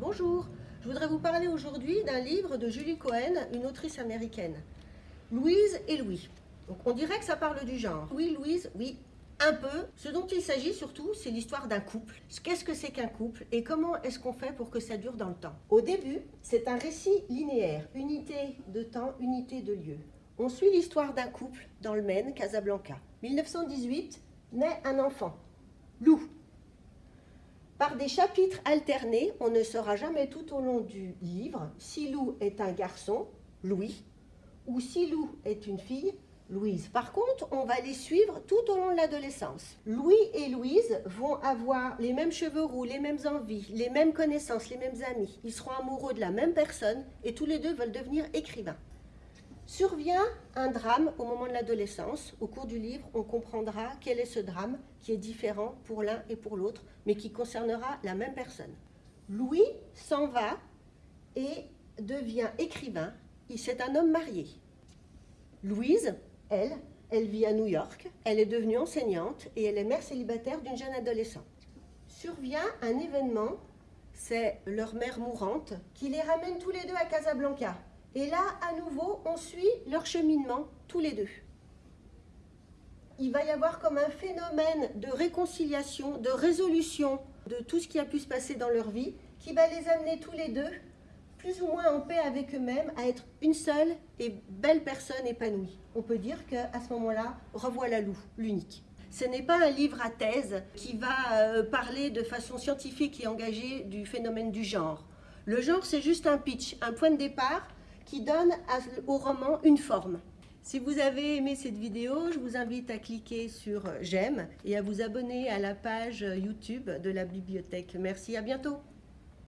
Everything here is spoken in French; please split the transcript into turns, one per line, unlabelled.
Bonjour, je voudrais vous parler aujourd'hui d'un livre de Julie Cohen, une autrice américaine. Louise et Louis. On dirait que ça parle du genre. Oui, Louise, oui, un peu. Ce dont il s'agit surtout, c'est l'histoire d'un couple. Qu'est-ce que c'est qu'un couple et comment est-ce qu'on fait pour que ça dure dans le temps? Au début, c'est un récit linéaire, unité de temps, unité de lieu. On suit l'histoire d'un couple dans le Maine, Casablanca. 1918, naît un enfant, Lou. Par des chapitres alternés, on ne saura jamais tout au long du livre si Lou est un garçon, Louis, ou si Lou est une fille, Louise. Par contre, on va les suivre tout au long de l'adolescence. Louis et Louise vont avoir les mêmes cheveux roux, les mêmes envies, les mêmes connaissances, les mêmes amis. Ils seront amoureux de la même personne et tous les deux veulent devenir écrivains. Survient un drame au moment de l'adolescence. Au cours du livre, on comprendra quel est ce drame qui est différent pour l'un et pour l'autre, mais qui concernera la même personne. Louis s'en va et devient écrivain. C'est un homme marié. Louise, elle, elle vit à New York. Elle est devenue enseignante et elle est mère célibataire d'une jeune adolescente. Survient un événement, c'est leur mère mourante, qui les ramène tous les deux à Casablanca. Et là, à nouveau, on suit leur cheminement tous les deux. Il va y avoir comme un phénomène de réconciliation, de résolution de tout ce qui a pu se passer dans leur vie, qui va les amener tous les deux, plus ou moins en paix avec eux-mêmes, à être une seule et belle personne épanouie. On peut dire qu'à ce moment-là, revoilà l'unique. Ce n'est pas un livre à thèse qui va euh, parler de façon scientifique et engagée du phénomène du genre. Le genre, c'est juste un pitch, un point de départ qui donne au roman une forme. Si vous avez aimé cette vidéo, je vous invite à cliquer sur j'aime et à vous abonner à la page YouTube de la bibliothèque. Merci, à bientôt